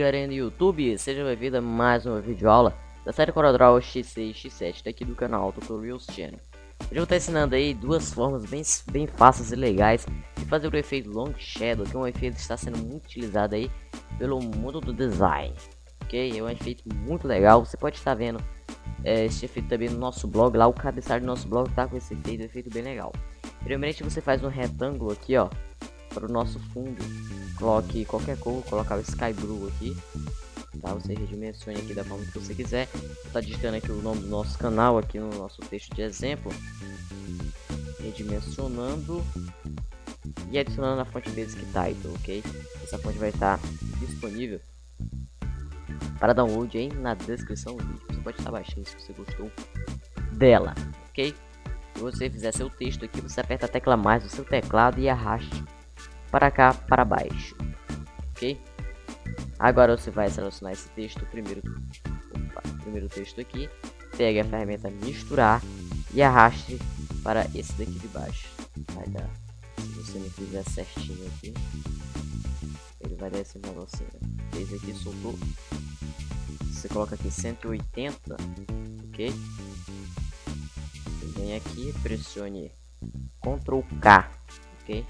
galerinha do YouTube, seja bem-vindo a mais uma videoaula da série CorelDRAW X6 X7 daqui do canal Tutorials Channel. Hoje eu vou estar ensinando aí duas formas bem, bem fáceis e legais de fazer o efeito Long Shadow, que é um efeito que está sendo muito utilizado aí pelo mundo do design, ok? É um efeito muito legal, você pode estar vendo é, esse efeito também no nosso blog, lá o cabeçalho do nosso blog tá com esse efeito, um efeito bem legal. Primeiramente você faz um retângulo aqui, ó, para o nosso fundo coloque qualquer cor, colocar o Sky Blue aqui, tá? Você redimensione aqui da forma que você quiser. Tá digitando aqui o nome do nosso canal aqui no nosso texto de exemplo, redimensionando e adicionando a fonte Basic Title, ok? Essa fonte vai estar disponível para download aí na descrição do vídeo. Você pode estar baixando se você gostou dela, ok? Se você fizer seu texto aqui, você aperta a tecla mais do seu teclado e arraste para cá, para baixo, ok? Agora você vai selecionar esse texto, primeiro, opa, primeiro texto aqui, pegue a ferramenta misturar e arraste para esse daqui de baixo. Vai dar, se você não fizer certinho aqui, ele vai dar esse negocinho. Fez aqui, soltou. Você coloca aqui 180, ok? Vem aqui, pressione Ctrl K, ok?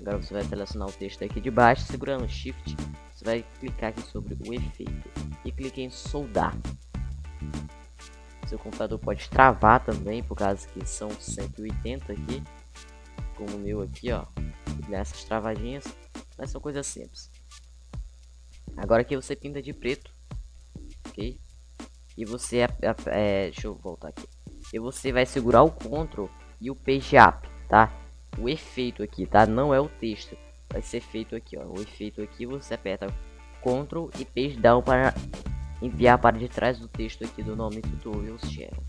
Agora você vai selecionar o texto aqui de baixo, segurando Shift, você vai clicar aqui sobre o efeito e clique em soldar. Seu computador pode travar também, por causa que são 180 aqui, como o meu aqui, ó, essas travadinhas, mas são coisas simples. Agora aqui você pinta de preto, ok? E você, é, é, deixa eu voltar aqui, e você vai segurar o Ctrl e o Page Up, tá? O efeito aqui, tá? Não é o texto. Vai ser feito aqui, ó. O efeito aqui você aperta Ctrl e Page Down para enviar para de trás do texto aqui do nome Tutorials Channel.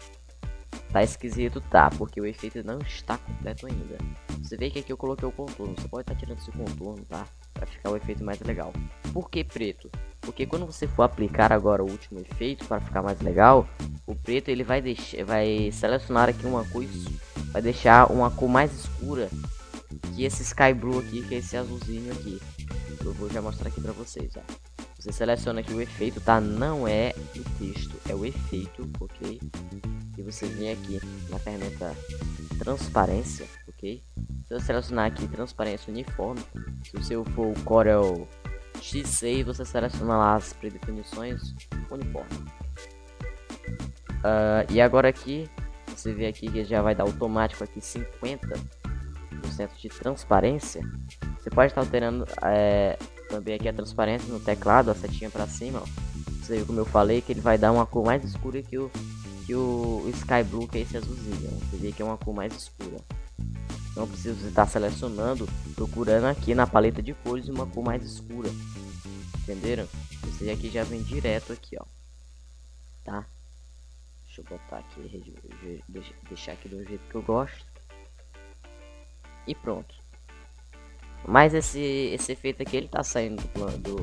Tá esquisito, tá? Porque o efeito não está completo ainda. Você vê que aqui eu coloquei o contorno. Você pode estar tá tirando esse contorno, tá? Para ficar o efeito mais legal. Por que preto? Porque quando você for aplicar agora o último efeito para ficar mais legal, o preto ele vai deixar, vai selecionar aqui uma cor vai deixar uma cor mais escura que esse sky blue aqui, que é esse azulzinho aqui. Eu vou já mostrar aqui para vocês, ó. Você seleciona aqui o efeito, tá? Não é o texto, é o efeito, ok? E você vem aqui na ferramenta transparência, ok? Se eu selecionar aqui transparência uniforme, se o seu for o Corel X6, você seleciona lá as predefinições uniforme. Uh, e agora aqui você vê aqui que já vai dar automático aqui 50% de transparência. Você pode estar alterando é, também aqui a transparência no teclado, a setinha para cima. Ó. Você viu como eu falei que ele vai dar uma cor mais escura que o, que o, Sky Blue, que é esse azulzinho. Você vê que é uma cor mais escura. Não precisa estar selecionando, procurando aqui na paleta de cores uma cor mais escura. Entenderam? Esse aqui já vem direto aqui, ó. Tá? Deixa eu botar aqui, deixar aqui do jeito que eu gosto. E pronto. Mas esse, esse efeito aqui, ele tá saindo do, do,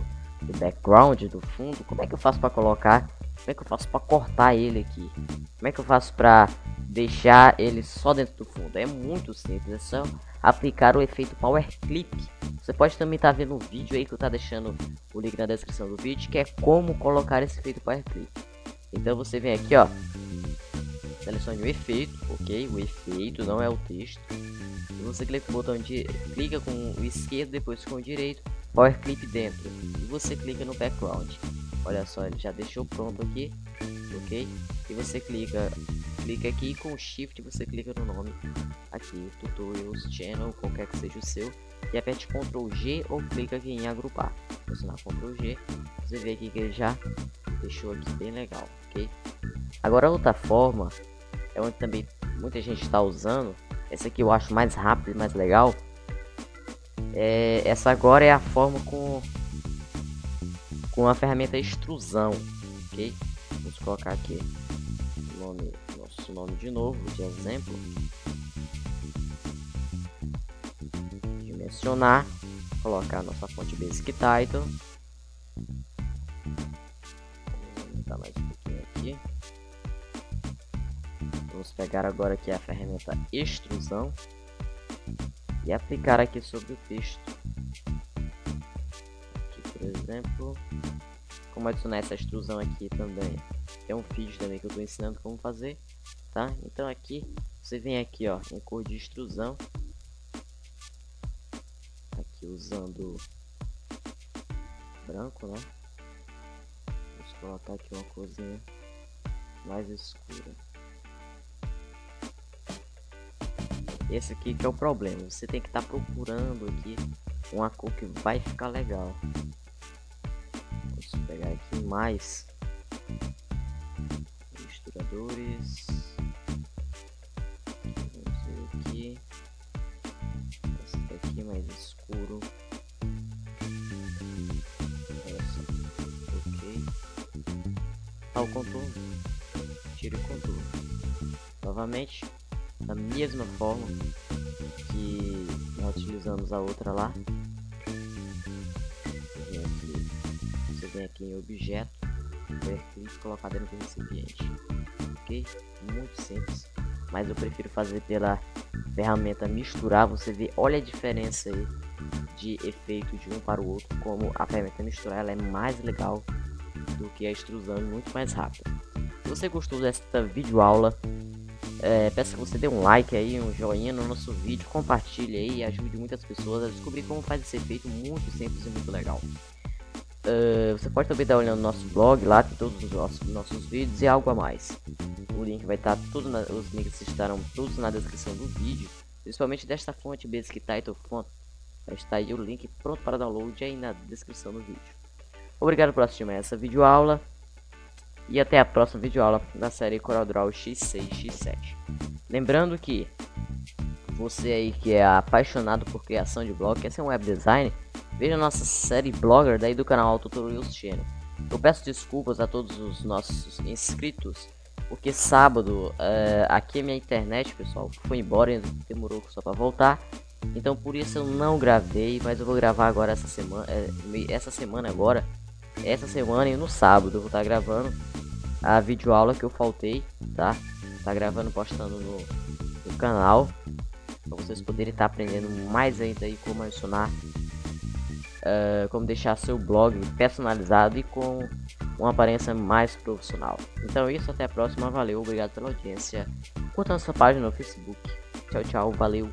do background, do fundo. Como é que eu faço para colocar? Como é que eu faço para cortar ele aqui? Como é que eu faço para deixar ele só dentro do fundo? É muito simples, é só aplicar o efeito Power Clip. Você pode também estar tá vendo o vídeo aí que eu tá deixando o link na descrição do vídeo, que é como colocar esse efeito Power Clip. Então você vem aqui, ó, selecione o efeito, ok? O efeito não é o texto. E você clica com o botão de clica com o esquerdo, depois com o direito, Power Clip dentro. E você clica no background. Olha só, ele já deixou pronto aqui, ok? E você clica, clica aqui com Shift você clica no nome aqui, Tutorials Channel, qualquer que seja o seu, e aperte Ctrl G ou clica aqui em agrupar. Pressionar Ctrl G, você vê aqui que ele já deixou aqui bem legal, ok? Agora outra forma é onde também muita gente está usando. Essa aqui eu acho mais rápido e mais legal. É, essa agora é a forma com com a ferramenta extrusão, ok? Vamos colocar aqui o nome, nosso nome de novo, de exemplo. Dimensionar, colocar nossa fonte basic title. Vamos pegar agora aqui a ferramenta extrusão e aplicar aqui sobre o texto. Aqui, por exemplo, como adicionar essa extrusão aqui também. É um vídeo também que eu estou ensinando como fazer, tá? Então aqui, você vem aqui, ó, em cor de extrusão. Aqui usando branco, né? Vamos colocar aqui uma corzinha mais escura. Esse aqui que é o problema, você tem que estar tá procurando aqui uma cor que vai ficar legal. Vamos pegar aqui mais misturadores. Vamos ver aqui. Esse daqui mais escuro. Essa. Ok. Tá o contorno. Tire o contorno. Novamente, da mesma forma que nós utilizamos a outra lá. Você vem aqui em objeto, ver clique e colocar dentro do recipiente. Ok? Muito simples. Mas eu prefiro fazer pela ferramenta misturar. Você vê, olha a diferença aí de efeito de um para o outro. Como a ferramenta misturar ela é mais legal do que a extrusão, muito mais rápida. Se você gostou desta videoaula, é, peço que você dê um like aí, um joinha no nosso vídeo, compartilhe aí e ajude muitas pessoas a descobrir como faz esse efeito muito simples e muito legal. Uh, você pode também dar olhada no nosso blog, lá tem todos os nossos, nossos vídeos e algo a mais. O link vai estar tudo, na, os links estarão todos na descrição do vídeo, principalmente desta fonte Basic Title Font. Estar aí o link pronto para download aí na descrição do vídeo. Obrigado por assistir mais essa videoaula. E até a próxima videoaula da série CorelDRAW X6 X7. Lembrando que você aí que é apaixonado por criação de blog, quer ser um web design, veja nossa série Blogger daí do canal Tutorials Channel. Eu peço desculpas a todos os nossos inscritos, porque sábado uh, aqui a minha internet, pessoal, foi embora e demorou só para voltar. Então por isso eu não gravei, mas eu vou gravar agora essa semana, é, essa semana agora, essa semana e no sábado eu vou estar tá gravando a videoaula que eu faltei, tá? Tá gravando, postando no, no canal. Pra vocês poderem estar tá aprendendo mais ainda aí como adicionar, uh, como deixar seu blog personalizado e com uma aparência mais profissional. Então é isso, até a próxima, valeu, obrigado pela audiência. Curta nossa página no Facebook. Tchau, tchau, valeu.